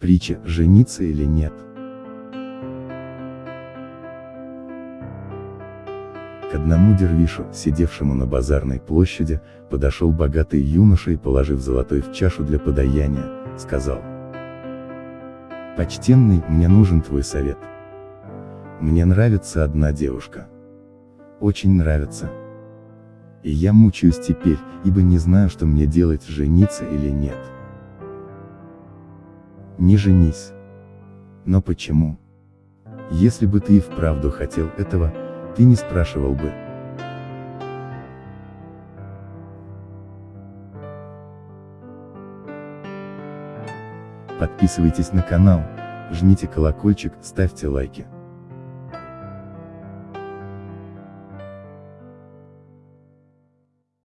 Притча «Жениться или нет?» К одному дервишу, сидевшему на базарной площади, подошел богатый юноша и, положив золотой в чашу для подаяния, сказал. «Почтенный, мне нужен твой совет. Мне нравится одна девушка. Очень нравится. И я мучаюсь теперь, ибо не знаю, что мне делать, жениться или нет. Не женись. Но почему? Если бы ты и вправду хотел этого, ты не спрашивал бы. Подписывайтесь на канал, жмите колокольчик, ставьте лайки.